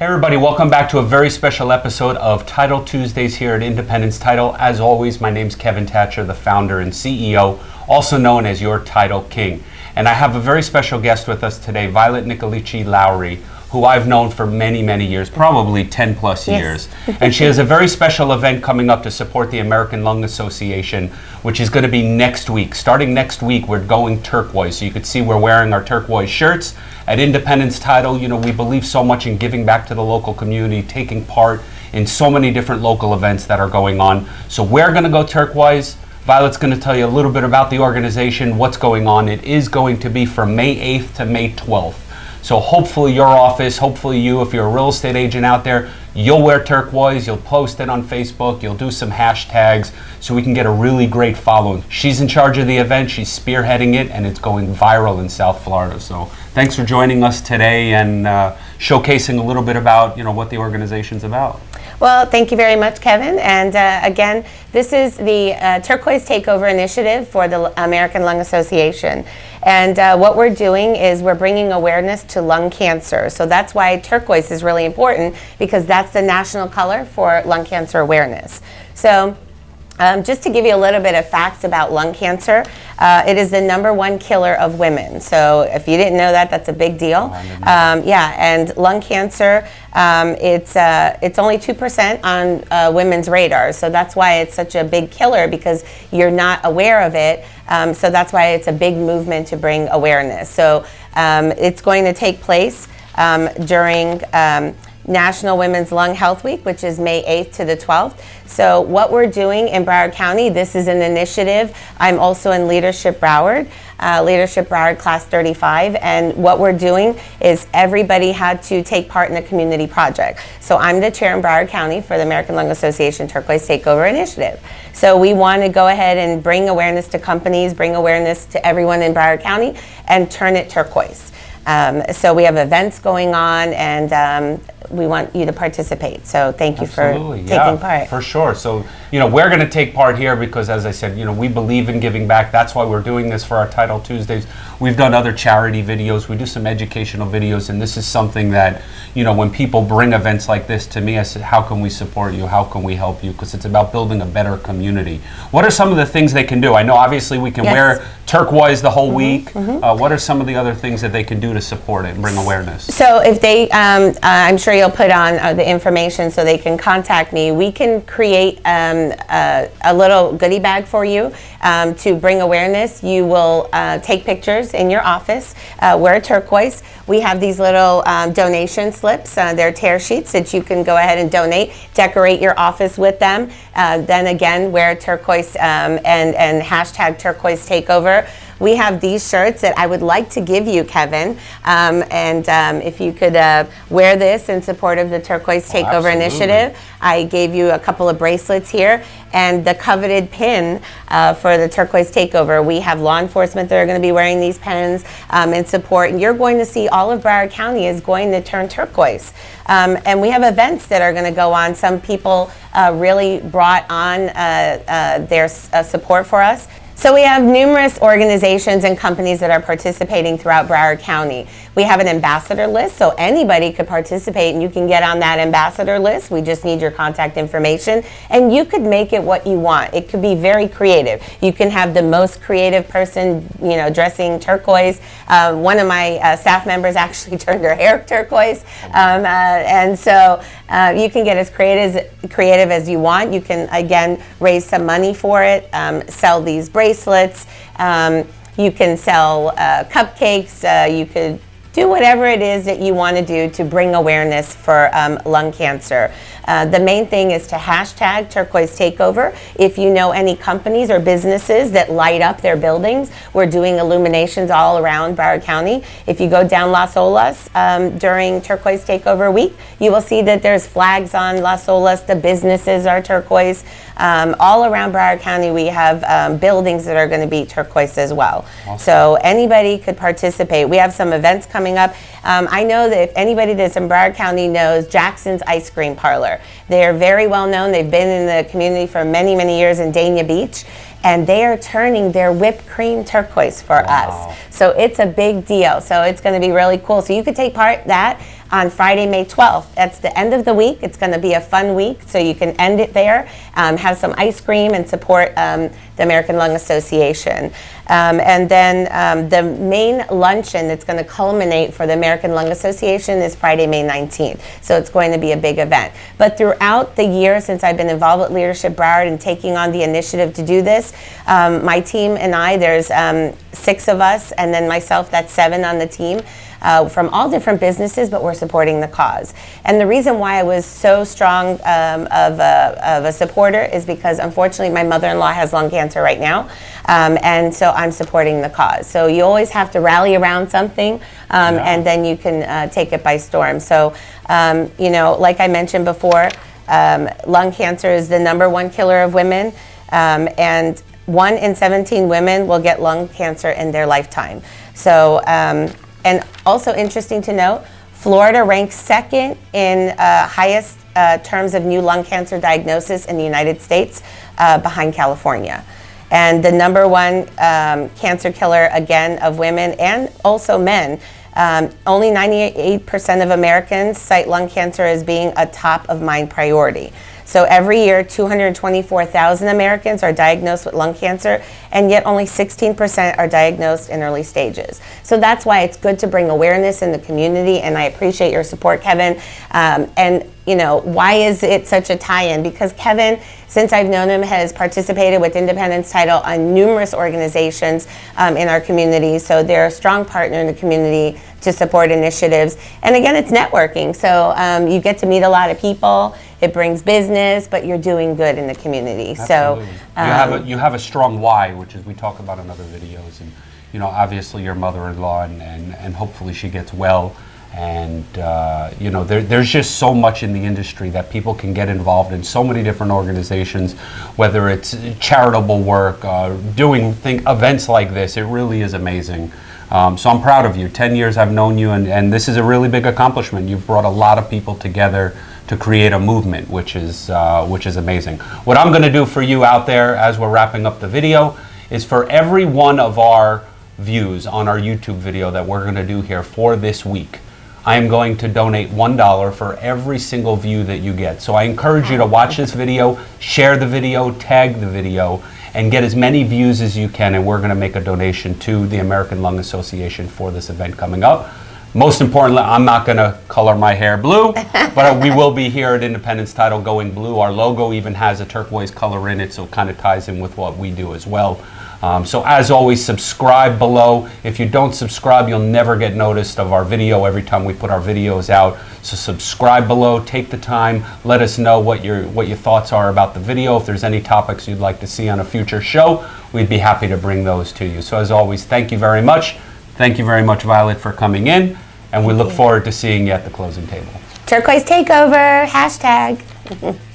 Hey everybody, welcome back to a very special episode of Title Tuesdays here at Independence Title. As always, my name's Kevin Thatcher, the founder and CEO, also known as your Title King. And I have a very special guest with us today, Violet Nicolici Lowry, who I've known for many, many years, probably 10 plus Yes. years. and she has a very special event coming up to support the American Lung Association, which is going to be next week. Starting next week, we're going turquoise. So you could see we're wearing our turquoise shirts. At Independence Title, you know, we believe so much in giving back to the local community, taking part in so many different local events that are going on. So we're going to go turquoise. Violet's going to tell you a little bit about the organization, what's going on. It is going to be from May 8th to May 12th. So hopefully your office, hopefully you, if you're a real estate agent out there, you'll wear turquoise, you'll post it on Facebook, you'll do some hashtags so we can get a really great following. She's in charge of the event, she's spearheading it, and it's going viral in South Florida. So thanks for joining us today and uh, showcasing a little bit about you know what the organization's about. Well, thank you very much, Kevin. And uh, again, this is the uh, Turquoise Takeover Initiative for the American Lung Association. And uh, what we're doing is we're bringing awareness to lung cancer. So that's why turquoise is really important because that's the national color for lung cancer awareness. So um, just to give you a little bit of facts about lung cancer, uh, it is the number one killer of women. So if you didn't know that, that's a big deal. Um, yeah, and lung cancer, um, it's uh, it's only two percent on uh, women's radar. So that's why it's such a big killer because you're not aware of it. Um, so that's why it's a big movement to bring awareness. So um, it's going to take place um, during. National Women's Lung Health Week, which is May 8th to the 12th. So, what we're doing in Broward County, this is an initiative. I'm also in Leadership Broward, uh, Leadership Broward Class 35. And what we're doing is everybody had to take part in a community project. So, I'm the chair in Broward County for the American Lung Association Turquoise Takeover Initiative. So, we want to go ahead and bring awareness to companies, bring awareness to everyone in Broward County, and turn it turquoise. Um, so we have events going on, and um, we want you to participate. So thank you Absolutely, for yeah, taking part. For sure. So, you know, we're going to take part here because, as I said, you know, we believe in giving back. That's why we're doing this for our Title Tuesdays. We've done other charity videos, we do some educational videos, and this is something that, you know, when people bring events like this to me, I said, how can we support you? How can we help you? Because it's about building a better community. What are some of the things they can do? I know obviously we can Yes. wear turquoise the whole Mm-hmm, week. Uh, what are some of the other things that they can do to support it and bring awareness? So if they, um, uh, I'm sure you'll put on uh, the information so they can contact me. We can create um, uh, a little goodie bag for you um, to bring awareness. You will uh, take pictures in your office, uh, wear turquoise. We have these little um, donation slips. Uh, they're tear sheets that you can go ahead and donate. Decorate your office with them. Uh, then again, wear turquoise um, and and hashtag turquoise takeover. We have these shirts that I would like to give you, Kevin. Um, and um, if you could uh, wear this in support of the Turquoise Takeover absolutely. Initiative, I gave you a couple of bracelets here and the coveted pin uh, for the Turquoise Takeover. We have law enforcement that are going to be wearing these pins um, in support. And you're going to see all of Broward County is going to turn turquoise. Um, and we have events that are going to go on. Some people uh, really brought on uh, uh, their uh, support for us. So we have numerous organizations and companies that are participating throughout Broward County. We have an ambassador list, so anybody could participate and you can get on that ambassador list. We just need your contact information and you could make it what you want. It could be very creative. You can have the most creative person, you know, dressing turquoise. Uh, one of my uh, staff members actually turned her hair turquoise. Um, uh, and so uh, you can get as creative, creative as you want. You can, again, raise some money for it, um, sell these bracelets. Um, you can sell uh, cupcakes. Uh, you could do whatever it is that you want to do to bring awareness for um, lung cancer. Uh, the main thing is to hashtag turquoise takeover. If you know any companies or businesses that light up their buildings, we're doing illuminations all around Broward County. If you go down Las Olas um, during turquoise takeover week, you will see that there's flags on Las Olas. The businesses are turquoise. Um, all around Broward County, we have um, buildings that are going to be turquoise as well. So anybody could participate. We have some events coming up. Um, I know that if anybody that's in Broward County knows Jaxson's Ice Cream Parlor, they're very well known. They've been in the community for many, many years in Dania Beach. And they are turning their whipped cream turquoise for Wow. us. So it's a big deal. So it's going to be really cool. So you could take part that on Friday, May 12th. That's the end of the week. It's going to be a fun week, so you can end it there, um, have some ice cream, and support um, the American Lung Association. Um, and then um, the main luncheon that's going to culminate for the American Lung Association is Friday, May 19th. So it's going to be a big event. But throughout the year since I've been involved with Leadership Broward and taking on the initiative to do this, um, my team and I, there's um, six of us, and then myself, that's seven on the team uh, from all different businesses, but we're supporting the cause. And the reason why I was so strong um, of, a, of a supporter is because unfortunately my mother-in-law has lung cancer right now, um, and so I'm supporting the cause. So you always have to rally around something, um, Yeah. and then you can uh, take it by storm. So, um, you know, like I mentioned before, um, lung cancer is the number one killer of women, um, and one in 17 women will get lung cancer in their lifetime. So, um, and also interesting to note, Florida ranks second in uh, highest uh, terms of new lung cancer diagnosis in the United States, uh, behind California. And the number one um, cancer killer, again, of women and also men. Um, only 98% of Americans cite lung cancer as being a top of mind priority. So every year, 224,000 Americans are diagnosed with lung cancer, and yet only 16% are diagnosed in early stages. So that's why it's good to bring awareness in the community, and I appreciate your support, Kevin. Um, and you know, why is it such a tie-in? Because Kevin, since I've known him, has participated with Independence Title on numerous organizations um, in our community. So they're a strong partner in the community to support initiatives. And again, it's networking. So um, you get to meet a lot of people. It brings business, but you're doing good in the community. Absolutely. So you have um, a you have a strong why, which is we talk about in other videos, and you know obviously your mother-in-law, and and, and hopefully she gets well. And uh, you know there, there's just so much in the industry that people can get involved in. So many different organizations, whether it's charitable work, uh, doing thing, events like this. It really is amazing. Um, so I'm proud of you. Ten years I've known you, and, and this is a really big accomplishment. You've brought a lot of people together to create a movement, which is uh, which is amazing. What I'm going to do for you out there as we're wrapping up the video is for every one of our views on our YouTube video that we're going to do here for this week. I am going to donate $1 for every single view that you get. So I encourage you to watch this video, share the video, tag the video, and get as many views as you can. And we're going to make a donation to the American Lung Association for this event coming up. Most importantly, I'm not going to color my hair blue, but we will be here at Independence Title going blue. Our logo even has a turquoise color in it, so it kind of ties in with what we do as well. Um, so as always, subscribe below. If you don't subscribe, you'll never get noticed of our video every time we put our videos out. So subscribe below, take the time, let us know what your, what your thoughts are about the video. If there's any topics you'd like to see on a future show, we'd be happy to bring those to you. So as always, thank you very much. Thank you very much, Violet, for coming in, and we look forward to seeing you at the closing table. turquoise takeover hashtag.